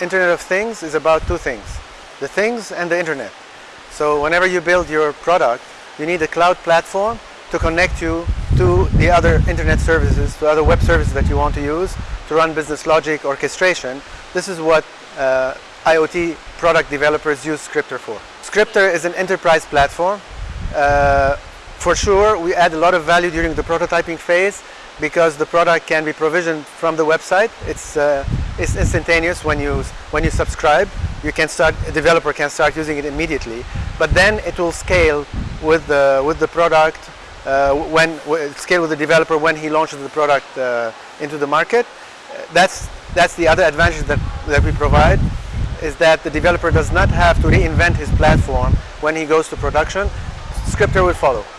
Internet of Things is about two things, the things and the internet. So whenever you build your product, you need a cloud platform to connect you to the other internet services, to other web services that you want to use to run business logic orchestration. This is what uh, IoT product developers use Scriptr for. Scriptr is an enterprise platform. Uh, for sure, we add a lot of value during the prototyping phase because the product can be provisioned from the website. It's, uh, it's instantaneous when you, when you subscribe. You can start, a developer can start using it immediately. But then it will scale with the, with the product, uh, when, scale with the developer when he launches the product uh, into the market. That's, that's the other advantage that, that we provide is that the developer does not have to reinvent his platform when he goes to production. Scriptr will follow.